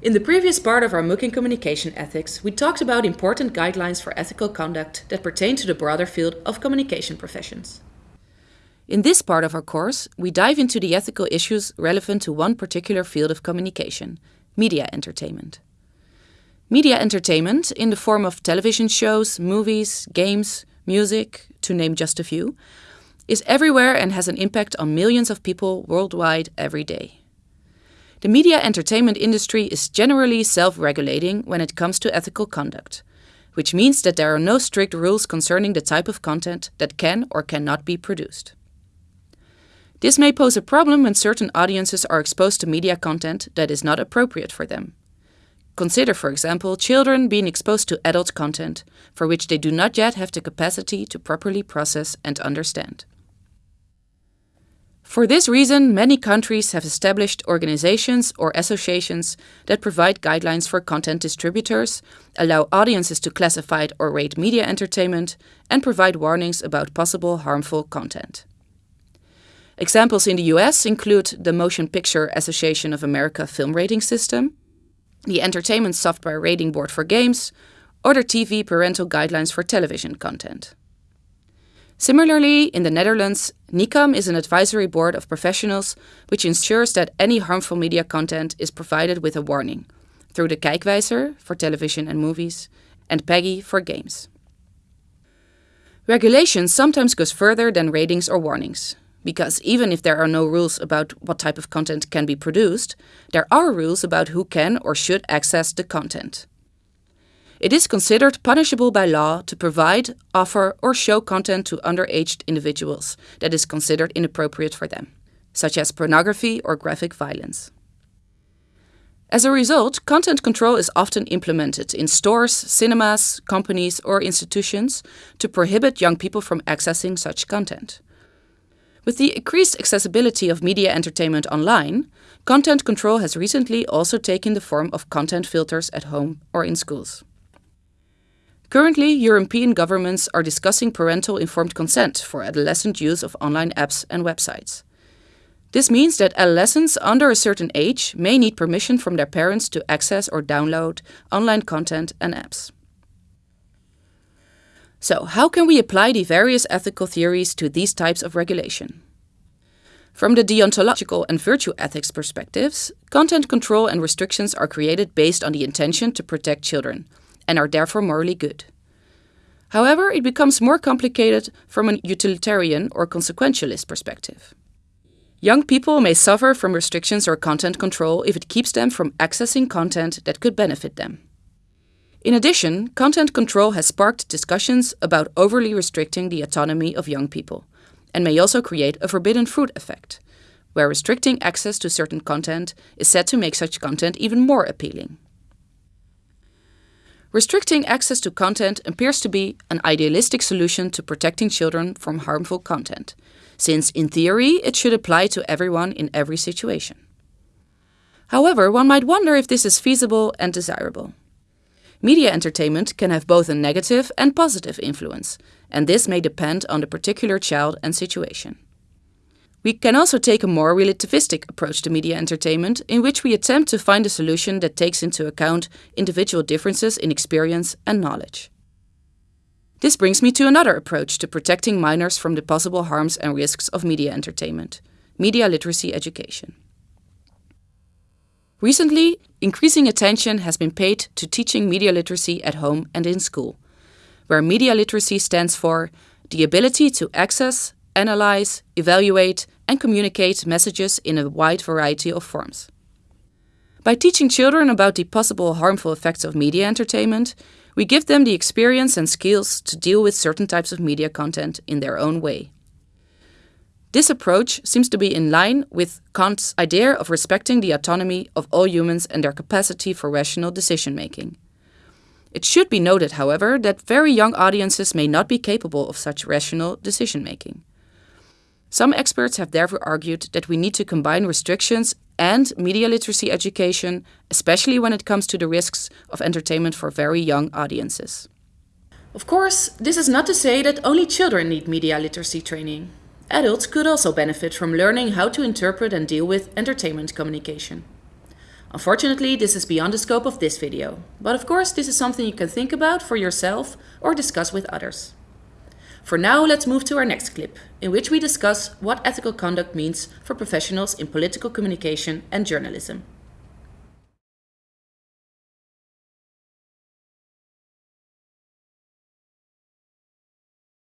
In the previous part of our MOOC in Communication Ethics, we talked about important guidelines for ethical conduct that pertain to the broader field of communication professions. In this part of our course, we dive into the ethical issues relevant to one particular field of communication, media entertainment. Media entertainment, in the form of television shows, movies, games, music, to name just a few, is everywhere and has an impact on millions of people worldwide every day. The media entertainment industry is generally self-regulating when it comes to ethical conduct, which means that there are no strict rules concerning the type of content that can or cannot be produced. This may pose a problem when certain audiences are exposed to media content that is not appropriate for them. Consider, for example, children being exposed to adult content for which they do not yet have the capacity to properly process and understand. For this reason, many countries have established organizations or associations that provide guidelines for content distributors, allow audiences to classify or rate media entertainment, and provide warnings about possible harmful content. Examples in the US include the Motion Picture Association of America Film Rating System, the Entertainment Software Rating Board for Games, or the TV Parental Guidelines for Television Content. Similarly, in the Netherlands, NICAM is an advisory board of professionals which ensures that any harmful media content is provided with a warning through the Kijkwijzer for television and movies and PEGI for games. Regulation sometimes goes further than ratings or warnings, because even if there are no rules about what type of content can be produced, there are rules about who can or should access the content. It is considered punishable by law to provide, offer or show content to underage individuals that is considered inappropriate for them, such as pornography or graphic violence. As a result, content control is often implemented in stores, cinemas, companies or institutions to prohibit young people from accessing such content. With the increased accessibility of media entertainment online, content control has recently also taken the form of content filters at home or in schools. Currently, European governments are discussing parental informed consent for adolescent use of online apps and websites. This means that adolescents under a certain age may need permission from their parents to access or download online content and apps. So, how can we apply the various ethical theories to these types of regulation? From the deontological and virtue ethics perspectives, content control and restrictions are created based on the intention to protect children, and are therefore morally good. However, it becomes more complicated from a utilitarian or consequentialist perspective. Young people may suffer from restrictions or content control if it keeps them from accessing content that could benefit them. In addition, content control has sparked discussions about overly restricting the autonomy of young people, and may also create a forbidden fruit effect, where restricting access to certain content is said to make such content even more appealing. Restricting access to content appears to be an idealistic solution to protecting children from harmful content, since in theory it should apply to everyone in every situation. However, one might wonder if this is feasible and desirable. Media entertainment can have both a negative and positive influence, and this may depend on the particular child and situation. We can also take a more relativistic approach to media entertainment, in which we attempt to find a solution that takes into account individual differences in experience and knowledge. This brings me to another approach to protecting minors from the possible harms and risks of media entertainment media literacy education. Recently, increasing attention has been paid to teaching media literacy at home and in school, where media literacy stands for the ability to access, analyze, evaluate, and communicate messages in a wide variety of forms. By teaching children about the possible harmful effects of media entertainment, we give them the experience and skills to deal with certain types of media content in their own way. This approach seems to be in line with Kant's idea of respecting the autonomy of all humans and their capacity for rational decision making. It should be noted, however, that very young audiences may not be capable of such rational decision making. Some experts have therefore argued that we need to combine restrictions and media literacy education, especially when it comes to the risks of entertainment for very young audiences. Of course, this is not to say that only children need media literacy training. Adults could also benefit from learning how to interpret and deal with entertainment communication. Unfortunately, this is beyond the scope of this video, but of course this is something you can think about for yourself or discuss with others. For now, let's move to our next clip, in which we discuss what ethical conduct means for professionals in political communication and journalism.